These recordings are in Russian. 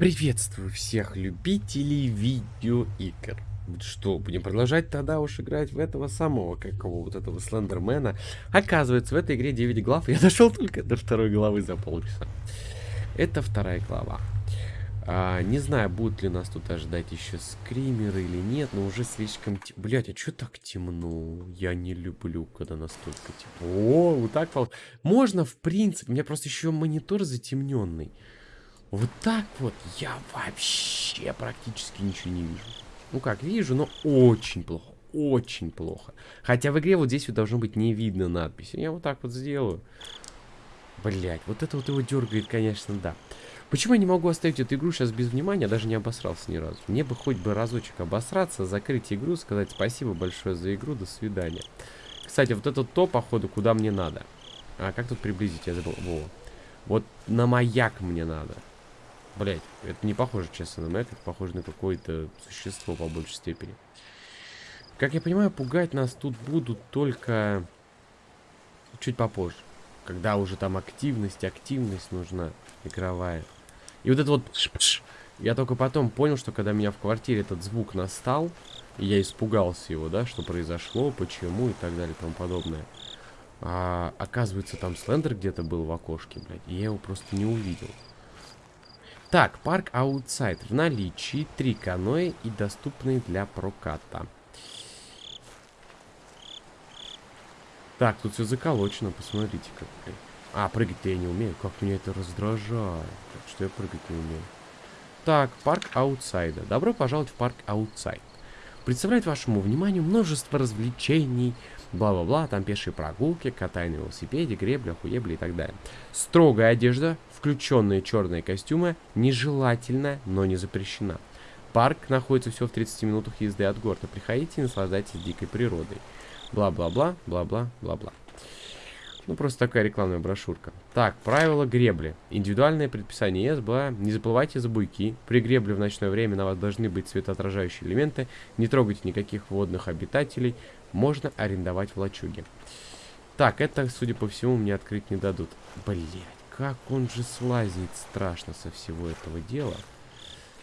Приветствую всех любителей видеоигр. Что, будем продолжать тогда уж играть в этого самого, какого вот этого Слендермена. Оказывается, в этой игре 9 глав, я дошел только до второй главы за полчаса. Это вторая глава. А, не знаю, будут ли нас тут ожидать еще скримеры или нет, но уже слишком... Тем... Блять, а что так темно? Я не люблю, когда настолько темно. О, вот так... Можно, в принципе, у меня просто еще монитор затемненный. Вот так вот я вообще практически ничего не вижу. Ну как, вижу, но очень плохо. Очень плохо. Хотя в игре вот здесь вот должно быть не видно надписи. Я вот так вот сделаю. Блять, вот это вот его дергает, конечно, да. Почему я не могу оставить эту игру сейчас без внимания? Даже не обосрался ни разу. Мне бы хоть бы разочек обосраться, закрыть игру, сказать спасибо большое за игру, до свидания. Кстати, вот это то, походу, куда мне надо. А как тут приблизить? Я забыл. Во. Вот на маяк мне надо. Блять, это не похоже, честно, на мэг, это похоже на какое-то существо по большей степени. Как я понимаю, пугать нас тут будут только чуть попозже. Когда уже там активность, активность нужна игровая. И вот это вот... Я только потом понял, что когда меня в квартире этот звук настал, я испугался его, да, что произошло, почему и так далее и тому подобное. А, оказывается, там Слендер где-то был в окошке, блядь, и я его просто не увидел. Так, парк Аутсайд. В наличии три каноэ и доступные для проката. Так, тут все заколочено, посмотрите как. А, прыгать-то я не умею. Как меня это раздражает. Так что я прыгать не умею. Так, парк Аутсайда. Добро пожаловать в парк Аутсайд. Представляет вашему вниманию множество развлечений, бла-бла-бла, там пешие прогулки, катание на велосипеде, гребля, хуебли и так далее. Строгая одежда, включенные черные костюмы, нежелательна, но не запрещена. Парк находится всего в 30 минутах езды от города. Приходите и наслаждайтесь дикой природой. Бла-бла-бла, бла-бла-бла-бла. Ну, просто такая рекламная брошюрка. Так, правила гребли. Индивидуальное предписание СБА. Не заплывайте за буйки. При гребле в ночное время на вас должны быть светоотражающие элементы. Не трогайте никаких водных обитателей. Можно арендовать в лачуге. Так, это, судя по всему, мне открыть не дадут. Блять, как он же слазит страшно со всего этого дела.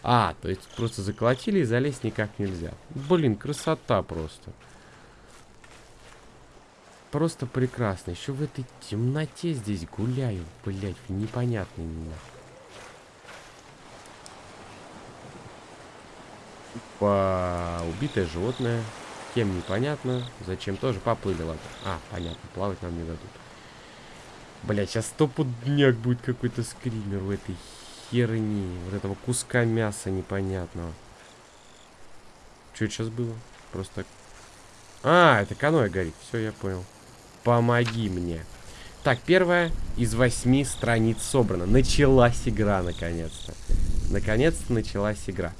А, то есть просто заколотили и залезть никак нельзя. Блин, красота просто. Просто прекрасно. Еще в этой темноте здесь гуляю, блять, непонятно меня. По убитое животное. Кем непонятно. Зачем тоже поплыли, ладно. А, понятно, плавать нам не дадут. Блять, сейчас стопудняк будет какой-то скример в этой херни. Вот этого куска мяса непонятного. Что это сейчас было? Просто... А, это каноэ горит. Все, я понял. Помоги мне. Так, первая из восьми страниц собрана. Началась игра, наконец-то. Наконец-то началась игра.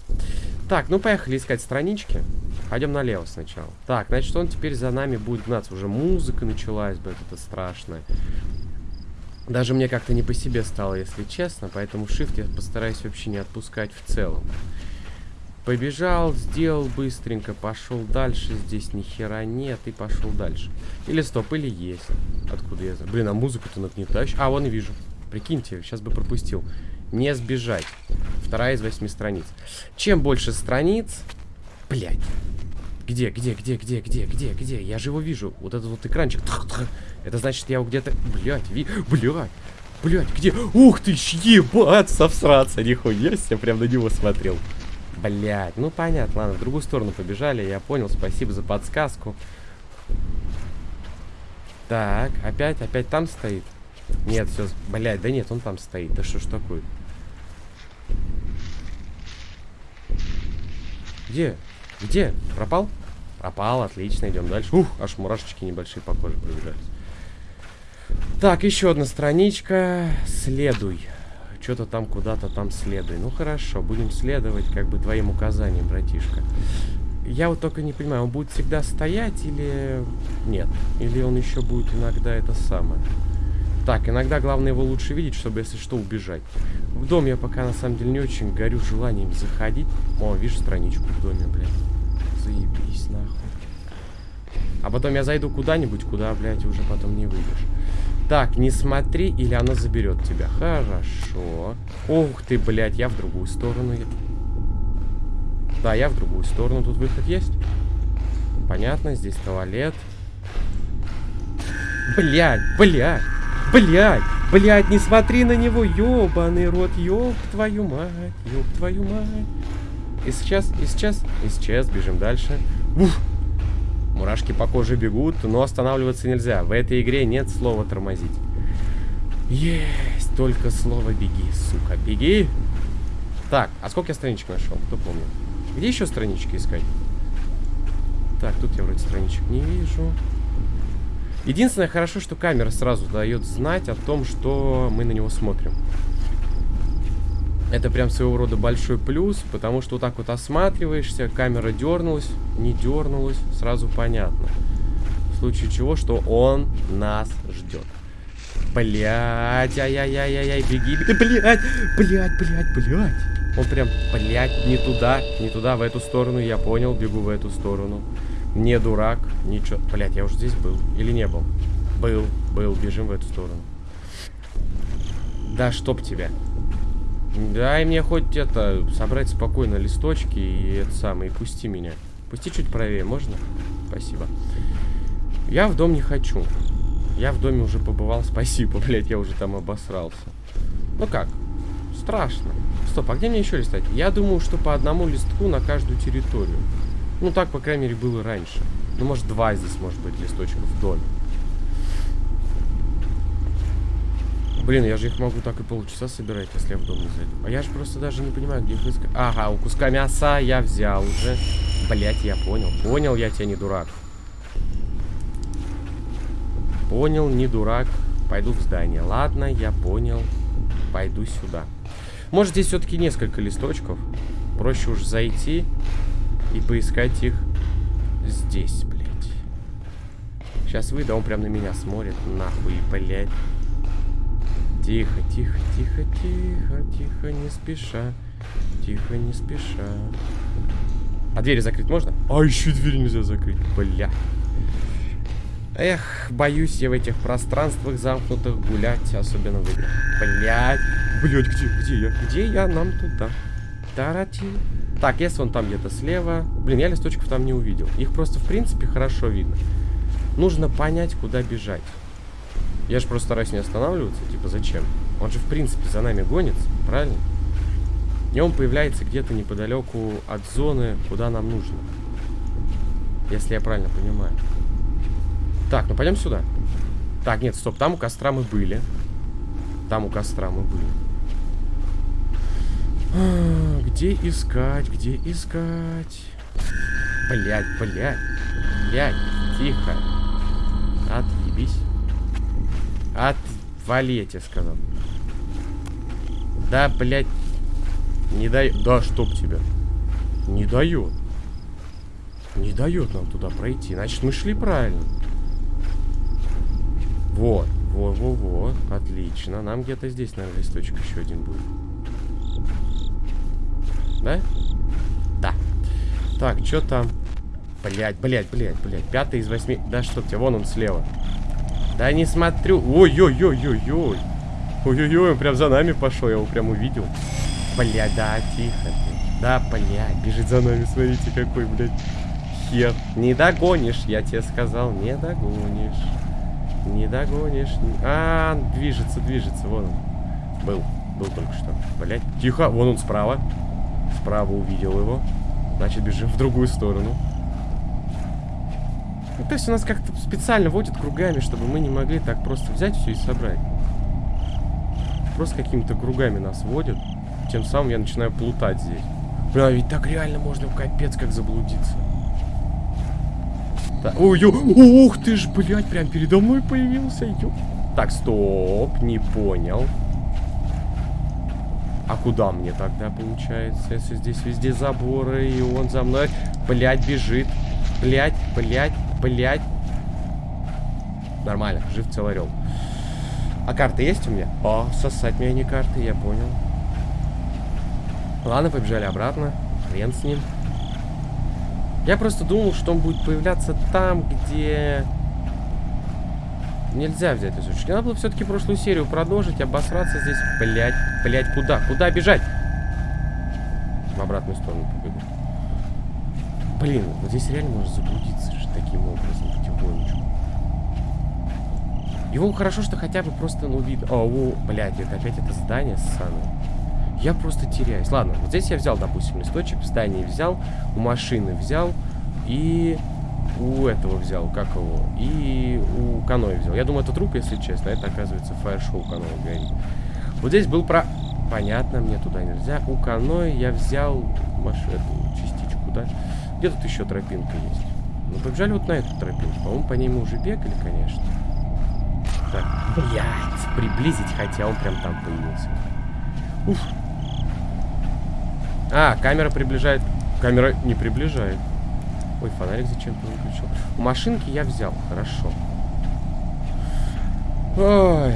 Так, ну поехали искать странички. Пойдем налево сначала. Так, значит, он теперь за нами будет гнаться. Уже музыка началась, блядь, это страшно. Даже мне как-то не по себе стало, если честно. Поэтому shift я постараюсь вообще не отпускать в целом. Побежал, сделал быстренько, пошел дальше. Здесь ни хера нет и пошел дальше. Или стоп, или есть. Откуда я знаю? Блин, а музыку-то нагнетаешь. А, вон и вижу. Прикиньте, сейчас бы пропустил. Не сбежать. Вторая из восьми страниц. Чем больше страниц... Блять. Где, где, где, где, где, где, где? Я же его вижу. Вот этот вот экранчик. Это значит, я его где-то... Блять, ви... Блять. Блять, где? Ух ты, ебать, совсраться, нихуя себе, прям на него смотрел. Блять, ну понятно, ладно, в другую сторону побежали, я понял, спасибо за подсказку. Так, опять, опять там стоит? Нет, все, блять, да нет, он там стоит, да что ж такое? Где? Где? Пропал? Пропал, отлично, идем дальше. Ух, аж мурашечки небольшие по коже пробежались. Так, еще одна страничка. Следуй что-то там куда-то там следуй. Ну хорошо, будем следовать как бы твоим указаниям, братишка. Я вот только не понимаю, он будет всегда стоять или нет? Или он еще будет иногда это самое? Так, иногда главное его лучше видеть, чтобы, если что, убежать. В дом я пока, на самом деле, не очень горю желанием заходить. О, вижу страничку в доме, блядь. Заебись, нахуй. А потом я зайду куда-нибудь, куда, блядь, уже потом не выйдешь. Так, не смотри, или оно заберет тебя. Хорошо. Ух ты, блядь, я в другую сторону. Да, я в другую сторону. Тут выход есть? Понятно, здесь туалет. Блядь, блядь, блядь, блядь, не смотри на него, ёбаный рот, ёб твою мать, ёб твою мать. И сейчас, и сейчас, и сейчас, бежим дальше. Уф. Мурашки по коже бегут, но останавливаться нельзя. В этой игре нет слова тормозить. Есть только слово беги, сука, беги. Так, а сколько я страничек нашел? Кто помнит? Где еще странички искать? Так, тут я вроде страничек не вижу. Единственное, хорошо, что камера сразу дает знать о том, что мы на него смотрим. Это прям своего рода большой плюс, потому что вот так вот осматриваешься, камера дернулась, не дернулась, сразу понятно. В случае чего, что он нас ждет. Блять, ай-яй-яй-яй, беги, беги, блять, блять, блять, блять. Он прям, блять, не туда, не туда, в эту сторону, я понял, бегу в эту сторону. Не дурак, ничего. Блять, я уже здесь был. Или не был? Был, был, бежим в эту сторону. Да, чтоб тебя. Дай мне хоть это, собрать спокойно листочки и это самое, и пусти меня. Пусти чуть правее, можно? Спасибо. Я в дом не хочу. Я в доме уже побывал, спасибо, блядь, я уже там обосрался. Ну как? Страшно. Стоп, а где мне еще листать? Я думаю, что по одному листку на каждую территорию. Ну, так, по крайней мере, было раньше. Ну, может, два здесь, может быть, листочков в доме. Блин, я же их могу так и полчаса собирать, если я в дом не зайду. А я же просто даже не понимаю, где их искать. Ага, у куска мяса я взял уже. Блять, я понял. Понял, я тебя не дурак. Понял, не дурак. Пойду в здание. Ладно, я понял. Пойду сюда. Может, здесь все-таки несколько листочков. Проще уж зайти и поискать их здесь, блядь. Сейчас выйду, а он прям на меня смотрит. Нахуй, блядь. Тихо, тихо, тихо, тихо, тихо, не спеша. Тихо, не спеша. А двери закрыть можно? А, еще дверь нельзя закрыть. Бля. Эх, боюсь я в этих пространствах замкнутых гулять, особенно в играх. Блять. Блять, где, где я? Где я? Нам туда. Тарати. Так, если он там где-то слева... Блин, я листочков там не увидел. Их просто, в принципе, хорошо видно. Нужно понять, куда бежать. Я же просто стараюсь не останавливаться. Типа, зачем? Он же, в принципе, за нами гонится, правильно? И он появляется где-то неподалеку от зоны, куда нам нужно. Если я правильно понимаю. Так, ну пойдем сюда. Так, нет, стоп, там у костра мы были. Там у костра мы были. Где искать? Где искать? Блять, блять. Блять, тихо. Отъебись. Отвали, я сказал. Да, блять. Не дает. Да, чтоб тебя. Не дает. Не дает нам туда пройти. Значит, мы шли правильно. Вот. Во-во-во. Отлично. Нам где-то здесь, наверное, листочек еще один будет. Да? Да. Так, что там? Блять, блять, блять, блять. Пятый из восьми. Да что тебе, вон он слева. Да не смотрю. Ой-ой-ой-ой-ой. Ой-ой-ой, он прям за нами пошел, я его прям увидел. Блять, да, тихо ты. Да, блять, бежит за нами, смотрите, какой, блядь, хер. Не догонишь, я тебе сказал, не догонишь. Не догонишь. А, движется, движется, вон он. Был, был только что. Блять, тихо, вон он справа. Справа увидел его. Значит, бежим в другую сторону. Ну, то есть у нас как-то специально водит кругами, чтобы мы не могли так просто взять все и собрать. Просто какими-то кругами нас водят. Тем самым я начинаю плутать здесь. Бля, ведь так реально можно в капец как заблудиться. Так, ой, ё, ух ты ж, блядь, прям передо мной появился. Ё. Так, стоп, не понял. А куда мне тогда получается, если здесь везде заборы, и он за мной, блядь, бежит. Блядь, блядь, блядь. Нормально, жив целый орел. А карты есть у меня? О, сосать меня не карты, я понял. Ладно, побежали обратно. Хрен с ним. Я просто думал, что он будет появляться там, где... Нельзя взять лесочек. Надо было все-таки прошлую серию продолжить, обосраться здесь. Блять, блять, куда? Куда бежать? В обратную сторону побегу. Блин, вот здесь реально можно заблудиться же таким образом потихонечку. Его хорошо, что хотя бы просто, ну, видно. О, блядь, это опять это здание ссаное. Я просто теряюсь. Ладно, вот здесь я взял, допустим, листочек, в здании взял, у машины взял и у этого взял, как его, и у Каноэ взял. Я думаю, это труп, если честно, это, оказывается, фаер-шоу Каноэ горит. Вот здесь был про... Понятно, мне туда нельзя. У Каноэ я взял маш... эту частичку, да? Где тут еще тропинка есть? Ну, побежали вот на эту тропинку. По-моему, по ней мы уже бегали, конечно. Так, блядь, приблизить, хотя он прям там появился. Уф. А, камера приближает. Камера не приближает. Ой, фонарик зачем-то выключил. У машинки я взял, хорошо. Ой,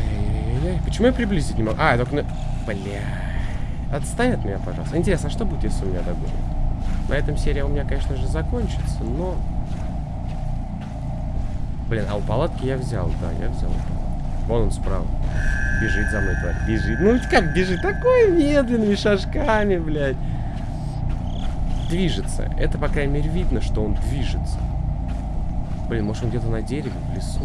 почему я приблизить не могу? А, я только на... Бля. Отстань от меня, пожалуйста. Интересно, а что будет, если у меня догонит? На этом серия у меня, конечно же, закончится, но... Блин, а у палатки я взял, да, я взял Вон он справа. Бежит за мной, тварь. Бежит. Ну, как бежит? Такой медленными шажками, блядь движется. Это, по крайней мере, видно, что он движется. Блин, может он где-то на дереве, в лесу?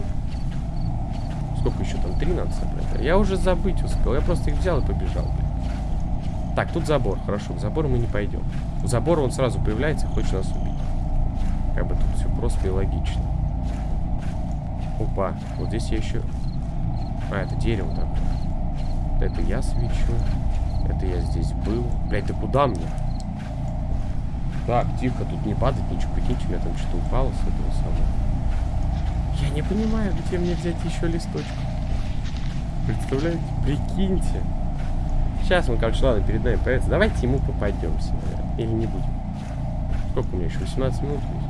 Сколько еще там? Три надо собрать? Я уже забыть успел. Я просто их взял и побежал, блин. Так, тут забор. Хорошо, к забору мы не пойдем. У забора он сразу появляется и хочет нас убить. Как бы тут все просто и логично. Опа, вот здесь я еще... А, это дерево такое. Это я свечу. Это я здесь был. Блять, ты куда мне? Так, тихо, тут не падать ничего. Прикиньте, у меня там что-то упало с этого самого. Я не понимаю, где мне взять еще листочек. Представляете? Прикиньте. Сейчас он, короче, ладно, перед нами появится. Давайте ему попадемся, наверное. Или не будем. Сколько у меня еще? 18 минут есть?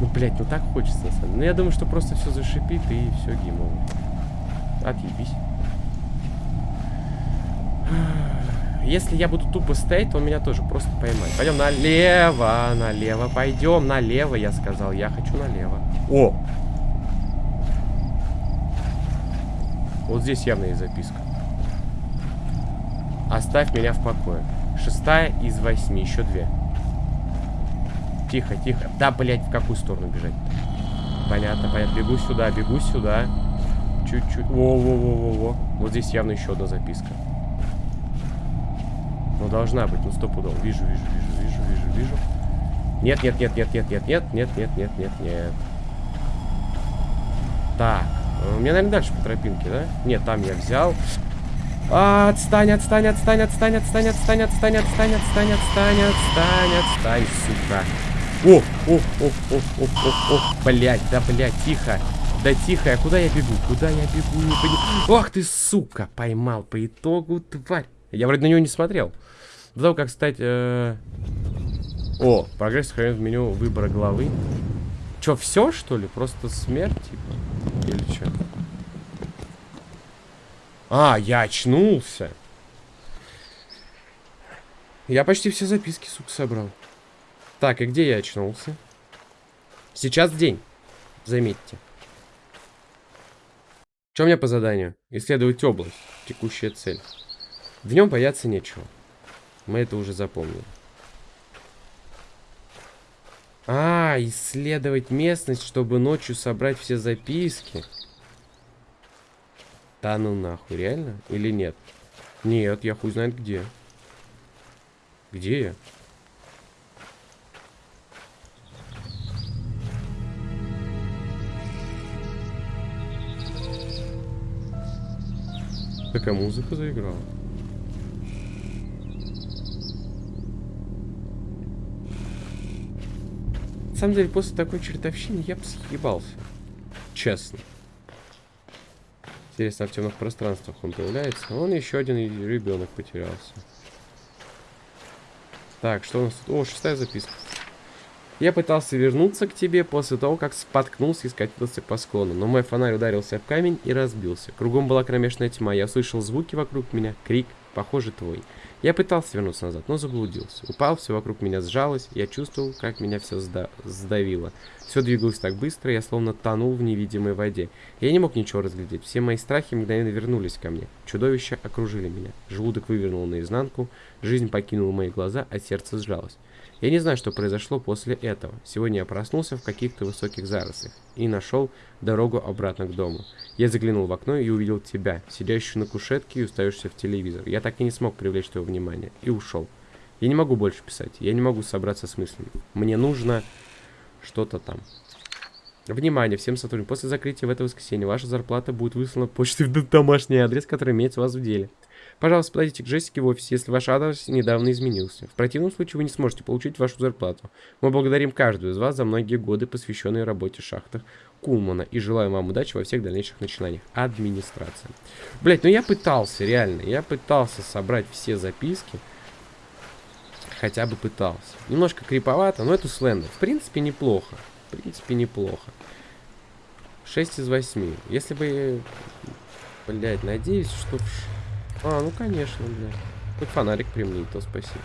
Ну, блядь, ну так хочется, на самом деле. Ну, я думаю, что просто все зашипит и все геймово. Отъебись. Если я буду тупо стоять, то он меня тоже просто поймает. Пойдем налево, налево. Пойдем налево, я сказал. Я хочу налево. О! Вот здесь явно есть записка. Оставь меня в покое. Шестая из восьми. Еще две. Тихо, тихо. Да, блядь, в какую сторону бежать? Понятно, понятно. Бегу сюда, бегу сюда. Чуть-чуть. Во-во-во-во-во. Вот здесь явно еще одна записка. Ну, должна быть, ну, стопудово. Вижу, вижу, вижу, вижу, вижу, вижу. Нет, нет, нет, нет, нет, нет, нет, нет, нет, нет, нет, нет. Так. Меня, наверное, дальше по тропинке, да? Нет, там я взял. А, отстань, отстань, отстань, отстань, отстань, отстань, отстань, отстань, отстань, отстань, отстань, отстань, сука. О, о, о, о, о, о, о, блядь, да, блядь, тихо. Да тихо, а куда я бегу? Куда я бегу? Не понимаю. Ох ты, сука, поймал по итогу, тварь. Я вроде на него не смотрел. До того, как стать... Э... О, прогресс сохранен в меню выбора главы. Че, все, что ли? Просто смерть, типа? Или что? А, я очнулся. Я почти все записки, сука, собрал. Так, и где я очнулся? Сейчас день. Заметьте. Что у меня по заданию? Исследовать область. Текущая цель. В нем бояться нечего. Мы это уже запомнили. А, исследовать местность, чтобы ночью собрать все записки. Да ну нахуй, реально? Или нет? Нет, я хуй знает где. Где я? Такая музыка заиграла. На самом деле, после такой чертовщины я бы съебался. Честно. Интересно, а в темных пространствах он появляется. Вон еще один ребенок потерялся. Так, что у нас тут? О, шестая записка. Я пытался вернуться к тебе после того, как споткнулся и скатился по склону, но мой фонарь ударился в камень и разбился. Кругом была кромешная тьма, я слышал звуки вокруг меня, крик похоже, твой. Я пытался вернуться назад, но заблудился. Упал, все вокруг меня сжалось, я чувствовал, как меня все сда сдавило. Все двигалось так быстро, я словно тонул в невидимой воде. Я не мог ничего разглядеть, все мои страхи мгновенно вернулись ко мне. Чудовища окружили меня. Желудок вывернул наизнанку, жизнь покинула мои глаза, а сердце сжалось. Я не знаю, что произошло после этого. Сегодня я проснулся в каких-то высоких зарослях и нашел дорогу обратно к дому. Я заглянул в окно и увидел тебя, сидящую на кушетке и устаешься в телевизор. Я так и не смог привлечь твое внимание и ушел. Я не могу больше писать, я не могу собраться с мыслями. Мне нужно что-то там. Внимание всем сотрудникам. После закрытия в это воскресенье ваша зарплата будет выслана почтой в домашний адрес, который имеется у вас в деле. Пожалуйста, подойдите к Джессике в офисе, если ваш адрес недавно изменился. В противном случае вы не сможете получить вашу зарплату. Мы благодарим каждую из вас за многие годы, посвященные работе в шахтах Кулмана, и желаем вам удачи во всех дальнейших начинаниях. Администрация. Блять, ну я пытался, реально, я пытался собрать все записки. Хотя бы пытался. Немножко криповато, но это слендер. В принципе, неплохо. В принципе, неплохо. 6 из 8. Если бы... Блять, надеюсь, что... А, ну конечно, бля. Хоть фонарик примни, то спасибо.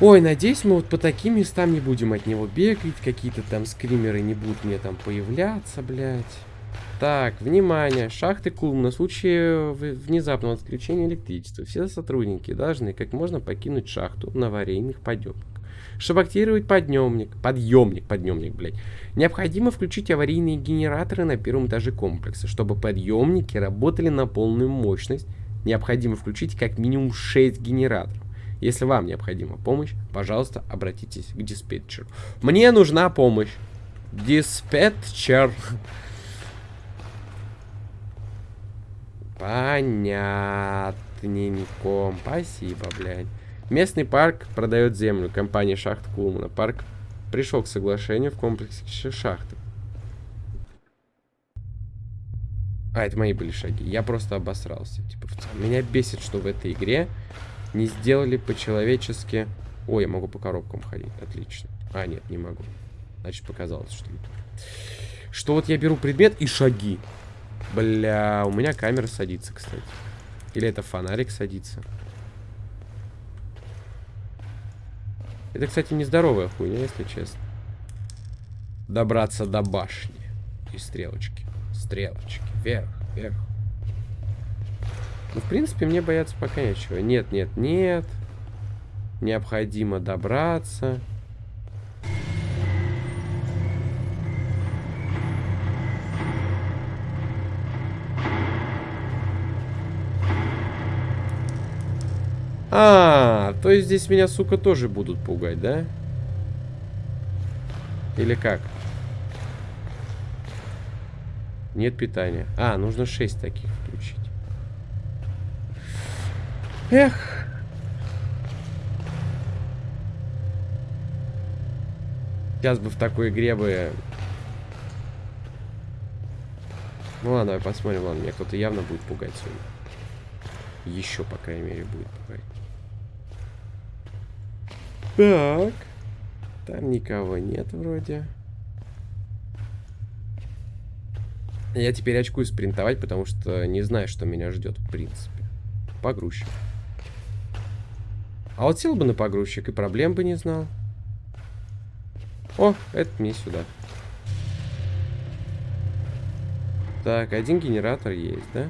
Ой, надеюсь, мы вот по таким местам не будем от него бегать. Какие-то там скримеры не будут мне там появляться, блядь. Так, внимание. Шахты Кулм на случай внезапного отключения электричества. Все сотрудники должны как можно покинуть шахту на аварийных подъемах. Чтобы активировать подъемник, подъемник, подъемник, блядь, необходимо включить аварийные генераторы на первом этаже комплекса. Чтобы подъемники работали на полную мощность, необходимо включить как минимум 6 генераторов. Если вам необходима помощь, пожалуйста, обратитесь к диспетчеру. Мне нужна помощь. Диспетчер. Понятненько. Спасибо, блядь. Местный парк продает землю. Компания шахт Кулмана. Парк пришел к соглашению в комплексе шахты. А, это мои были шаги. Я просто обосрался. Типа, меня бесит, что в этой игре не сделали по-человечески... Ой, я могу по коробкам ходить. Отлично. А, нет, не могу. Значит, показалось, что. Что вот я беру предмет и шаги. Бля, у меня камера садится, кстати. Или это фонарик садится. Это, кстати, нездоровая хуйня, если честно. Добраться до башни. И стрелочки. Стрелочки. Вверх, вверх. Ну, в принципе, мне бояться пока нечего. Нет, нет, нет. Необходимо добраться. А, то есть здесь меня, сука, тоже будут пугать, да? Или как? Нет питания. А, нужно 6 таких включить. Эх. Сейчас бы в такой игре бы... Ну ладно, посмотрим. Ладно, меня кто-то явно будет пугать сегодня. Еще, по крайней мере, будет пугать. Так. Там никого нет вроде. Я теперь очкуюсь спринтовать, потому что не знаю, что меня ждет, в принципе. Погрузчик. А вот сел бы на погрузчик и проблем бы не знал. О, это мне сюда. Так, один генератор есть, да?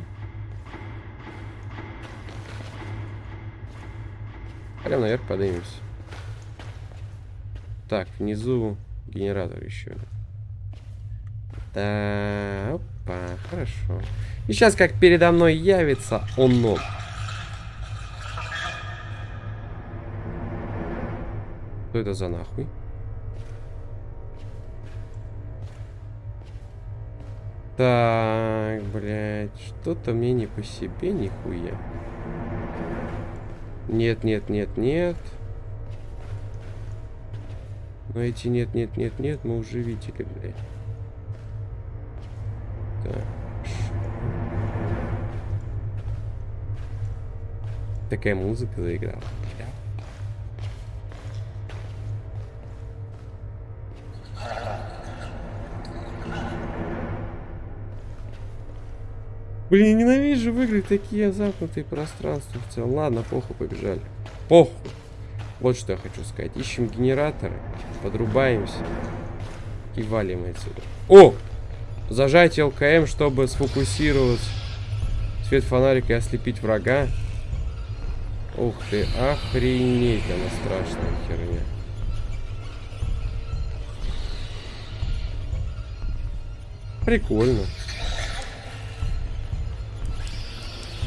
Прям наверх поднимемся. Так, внизу генератор еще. Да, опа, хорошо. И сейчас как передо мной явится оно. Что это за нахуй? Так, блядь, что-то мне не по себе, нихуя. Нет, нет, нет, нет. Но эти нет, нет, нет, нет, мы уже видели, блядь. Так. Такая музыка заиграла. Блин, ненавижу выиграть такие замкнутые пространства в целом. Ладно, похуй, побежали. Похуй. Вот что я хочу сказать. Ищем генераторы, подрубаемся и валим отсюда. О! Зажать ЛКМ, чтобы сфокусировать свет фонарика и ослепить врага. Ух ты, охренеть, она страшная херня. Прикольно.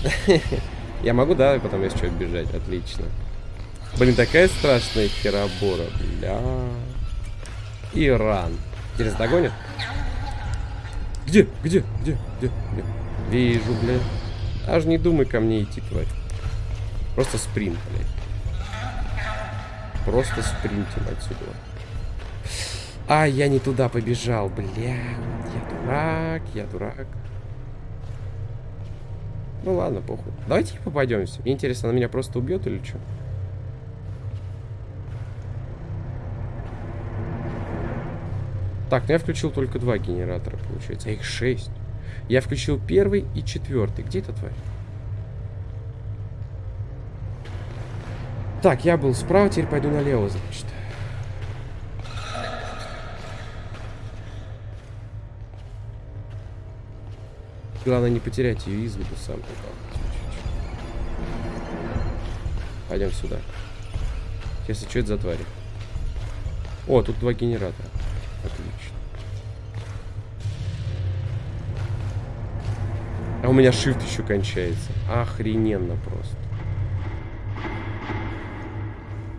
Я могу, да, потом если что, бежать. Отлично. Блин, такая страшная херобора, бля. Иран. Через догонит? Где? Где? Где? Где? Где? Вижу, бля. Аж не думай ко мне идти, тварь. Просто спринт, блядь. Просто спринтим отсюда. А, я не туда побежал, бля. Я дурак, я дурак. Ну ладно, похуй. Давайте попадемся. Интересно, она меня просто убьет или что? Так, ну я включил только два генератора, получается. А их шесть. Я включил первый и четвертый. Где эта тварь? Так, я был справа, теперь пойду налево, значит. Главное не потерять ее из виду сам. Пойдем сюда. Если что, это за твари. О, тут два генератора. А у меня shift еще кончается. Охрененно просто.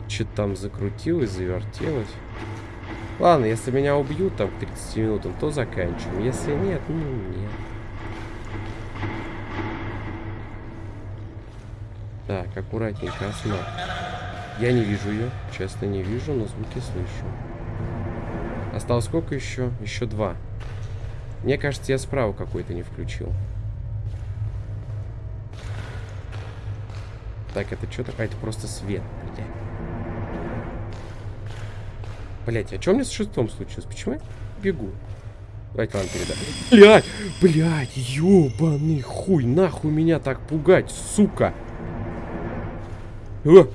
Что-то там закрутилось, завертелось. Ладно, если меня убьют там к 30 минутам, то заканчиваем. Если нет, ну нет. Так, аккуратненько, осна. Я не вижу ее, честно не вижу, но звуки слышу. Осталось сколько еще? Еще два. Мне кажется, я справа какой-то не включил. Так, это что такое? Это просто свет, блядь. Блять, а что мне с шестом случилось? Почему я бегу? Давайте вам передам. Блять, блять, ёбаный хуй, нахуй меня так пугать, сука. О!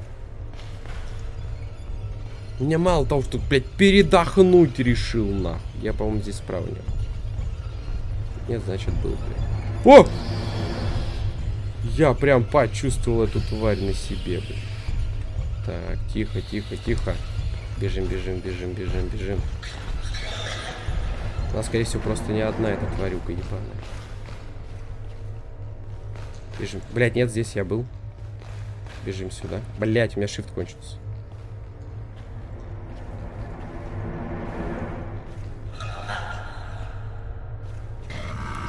Мне мало того, что, блядь, передохнуть решил, нахуй. Я, по-моему, здесь справа не был. Нет, значит, был, блядь. О! Я прям почувствовал эту тварь на себе, блядь. Так, тихо, тихо, тихо. Бежим, бежим, бежим, бежим, бежим. Она, скорее всего, просто не одна эта тварюка ебаная. Бежим. Блять, нет, здесь я был. Бежим сюда. Блять, у меня shift кончился.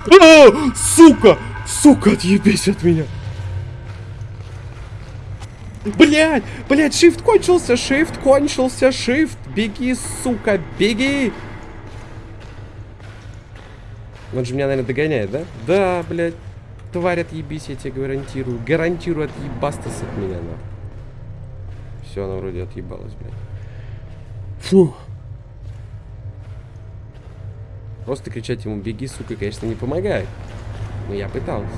А, сука! Сука, отъебись от меня! Блять! Блять, shift кончился! Shift кончился! Shift! Беги, сука, беги! Он же меня, наверное, догоняет, да? Да, блядь. Тварь, отъебись, я тебе гарантирую. Гарантирую, отъебастас от меня, на. Все, она вроде отъебалась, блядь. Фу. Просто кричать ему «беги, сука», конечно, не помогает. Но я пытался.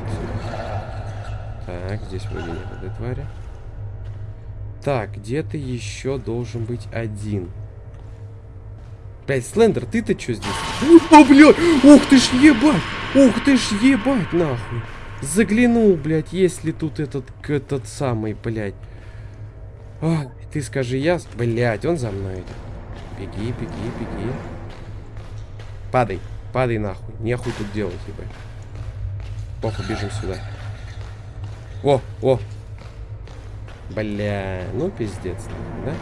Так, здесь вроде нет этой твари. Так, где-то еще должен быть один. Блять, Слендер, ты-то что здесь? О, блядь! Ух ты ж ебать! Ух ты ж ебать, нахуй! Заглянул, блядь, есть ли тут этот, этот самый, блядь. А, ты скажи, я... Блядь, он за мной идет. Беги, беги, беги. Падай, падай нахуй. Нехуй тут делать, ебать. Похуй, бежим сюда. О, о, Бля, ну пиздец, да?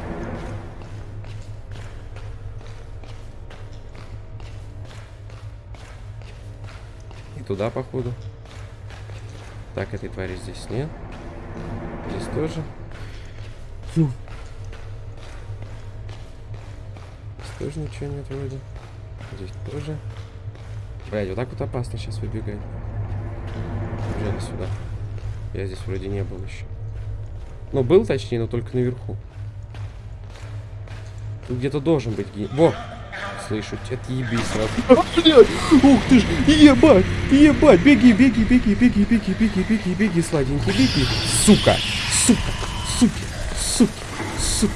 И туда, походу. Так, этой твари здесь нет. Здесь тоже. Фу. Здесь тоже ничего нет вроде. Здесь тоже. Блядь, вот так вот опасно сейчас выбегать. Бежали сюда. Я здесь вроде не был еще. Ну, был, точнее, но только наверху. Тут где-то должен быть ген... Во! слышу. Отъебись сразу. А, блядь! Ух ты ж! Ебать! Ебать! Беги, беги, беги, беги, беги, беги, беги, беги, сладенький, беги. Сука! Сука! Суки! Суки! Суки!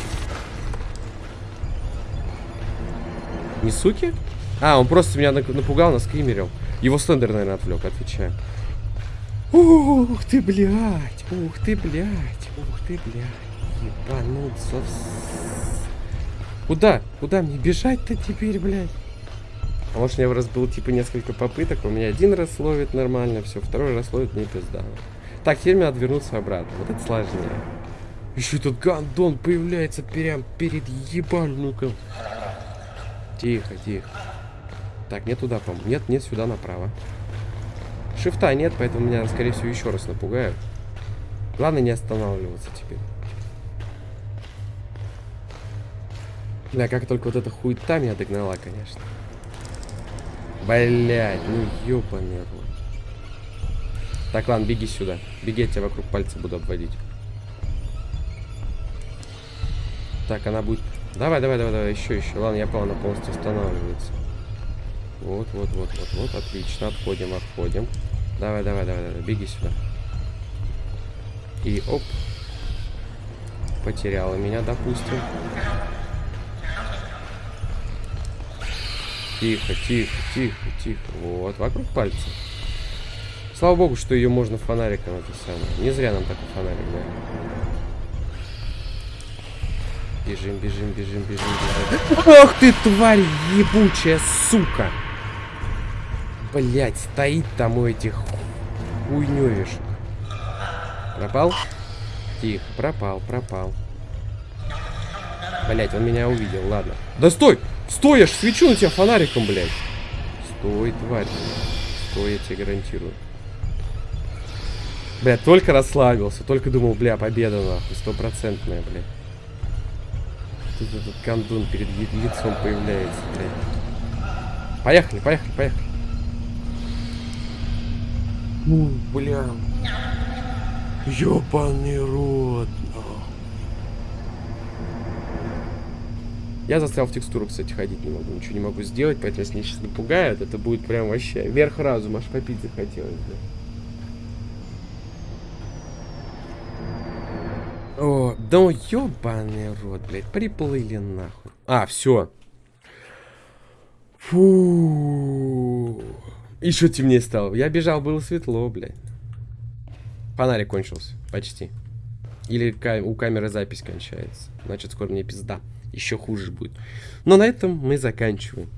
Не суки? А, он просто меня напугал, наскримерил. Его Слендер, наверное, отвлек, отвечаю. Ух ты, блядь! Ух ты, блядь! Ух ты, блядь! Ебануться Куда? Куда мне бежать-то теперь, блядь? А может, у меня раз было, типа, несколько попыток, у меня один раз ловит нормально, все, второй раз ловит мне пизда. Так, теперь мне отвернуться обратно. Вот это сложнее. Еще этот гандон появляется прям перед ебальником. Тихо, тихо. Так, не туда, по-моему. Нет, нет, сюда направо. Шифта нет, поэтому меня, скорее всего, еще раз напугают. Главное не останавливаться теперь. Да, как только вот эта хуета меня догнала, конечно. Блять, ну ёбаный рот. Так, ладно, беги сюда. Беги, я тебя вокруг пальца буду обводить. Так, она будет... Давай, давай, давай, давай, еще, еще. Ладно, я понял, она полностью останавливается. Вот, вот, вот, вот, вот, отлично. Отходим, отходим. Давай, давай, давай, давай, беги сюда. И оп. Потеряла меня, допустим. Тихо, тихо, тихо, тихо. Вот, вокруг пальца. Слава богу, что ее можно фонариком это самое. Не зря нам такой фонарик дали. Бежим, бежим, бежим, бежим, бежим. Ох ты, тварь ебучая, сука! Блять, стоит там у этих хуйнёвишек. Пропал? Тихо, пропал, пропал. Блять, он меня увидел, ладно. Да стой! Стой, я ж свечу на тебя фонариком, блядь. Стой, тварь. Стой, я тебе гарантирую. Бля, только расслабился, только думал, бля, победа нахуй, стопроцентная, бля. Тут этот кондун перед лицом появляется, бля. Поехали, поехали, поехали. Ну, бля. Ёбаный рот. Я застрял в текстуру, кстати, ходить не могу. Ничего не могу сделать, поэтому если меня сейчас напугают, это будет прям вообще верх разума. Аж попить захотелось, да. О, да ёбаный рот, блядь, приплыли нахуй. А, все. Фу. Еще темнее стало. Я бежал, было светло, блядь. Фонарик кончился, почти. Или у камеры запись кончается. Значит, скоро мне пизда еще хуже будет. Но на этом мы заканчиваем.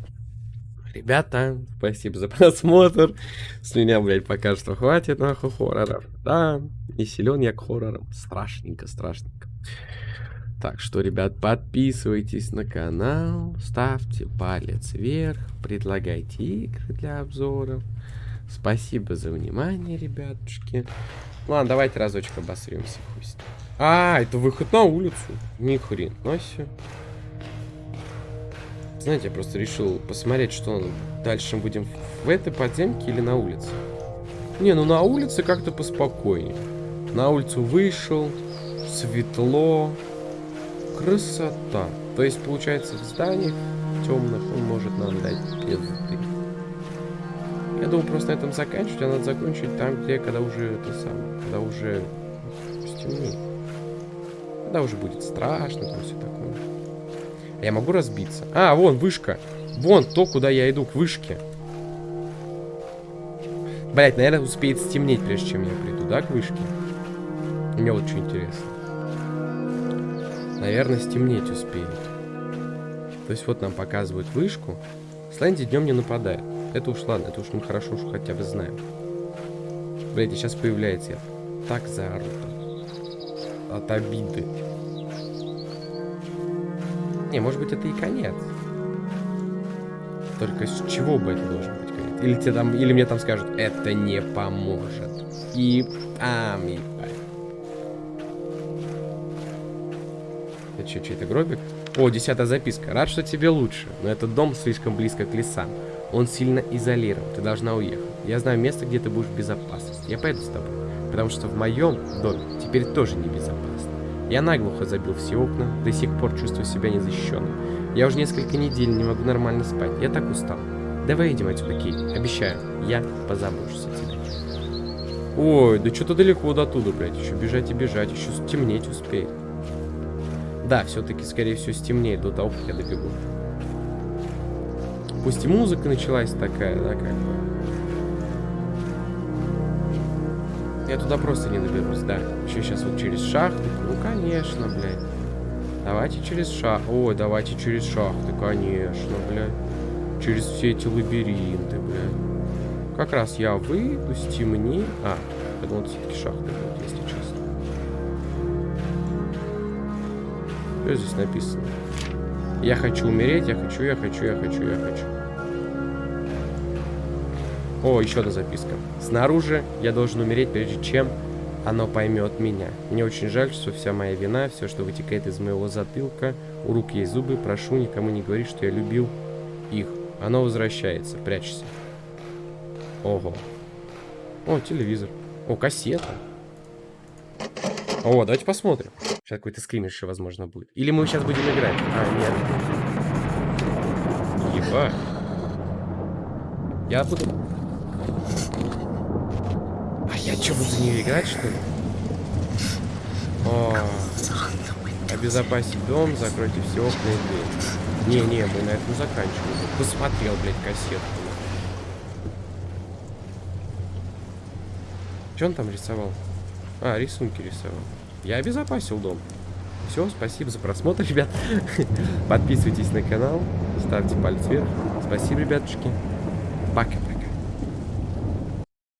Ребята, спасибо за просмотр. С меня, блядь, пока что хватит, нахуй, хорроров. Да, не силен я к хоррорам. Страшненько, страшненько. Так что, ребят, подписывайтесь на канал, ставьте палец вверх, предлагайте игры для обзоров. Спасибо за внимание, ребятушки. Ладно, давайте разочек обосремся. Пусть. А, это выход на улицу. Ни хрена себе. Знаете, я просто решил посмотреть, что дальше будем в этой подземке или на улице. Не, ну на улице как-то поспокойнее. На улицу вышел, светло, красота. То есть, получается, в зданиях темных он может нам дать пизды. Я думаю, просто на этом заканчивать, а надо закончить там, где, когда уже это самое, когда уже стемнеет. Когда уже будет страшно, там все такое. Я могу разбиться? А, вон, вышка. Вон то, куда я иду, к вышке. Блять, наверное, успеет стемнеть, прежде чем я приду, да, к вышке? Мне вот что интересно. Наверное, стемнеть успеет. То есть вот нам показывают вышку. Слэнди днем не нападает. Это уж ладно, это уж мы хорошо уж хотя бы знаем. Блять, сейчас появляется я. Так заору. От обиды. Не, может быть, это и конец. Только с чего бы это должен быть конец? Или, тебе там, или мне там скажут, это не поможет. И там, и Это что, чей-то гробик? О, десятая записка. Рад, что тебе лучше, но этот дом слишком близко к лесам. Он сильно изолирован, ты должна уехать. Я знаю место, где ты будешь в безопасности. Я пойду с тобой, потому что в моем доме теперь тоже небезопасно. Я наглухо забил все окна, до сих пор чувствую себя незащищенным. Я уже несколько недель не могу нормально спать. Я так устал. Давай идем отсюда, Кейт. Обещаю, я позабочусь о тебе. Ой, да что-то далеко до туда, блядь. Еще бежать и бежать, еще стемнеть успеет. Да, все-таки, скорее всего, стемнеет до того, как я добегу. Пусть и музыка началась такая, да, как бы. Я туда просто не доберусь, да. Еще сейчас вот через шахты. Ну, конечно, блядь. Давайте через шахты. Ой, давайте через шахты, конечно, блядь. Через все эти лабиринты, блядь. Как раз я выйду, стемни. А, я думал, все-таки шахты будут, если Что здесь написано? Я хочу умереть, я хочу, я хочу, я хочу, я хочу. О, еще одна записка. Снаружи я должен умереть, прежде чем оно поймет меня. Мне очень жаль, что вся моя вина, все, что вытекает из моего затылка, у рук есть зубы, прошу, никому не говори, что я любил их. Оно возвращается, прячься. Ого. О, телевизор. О, кассета. О, давайте посмотрим. Сейчас какой-то скример еще, возможно, будет. Или мы сейчас будем играть. А, нет. Ебать. Я буду... А я что, буду нее играть, что ли? О, обезопасить дом, закройте все окна и двери. Не-не, мы на этом заканчиваем. Посмотрел, блядь, кассетку. Что он там рисовал? А, рисунки рисовал. Я обезопасил дом. Все, спасибо за просмотр, ребят. Подписывайтесь на канал, ставьте палец вверх. Спасибо, ребятушки. Пока.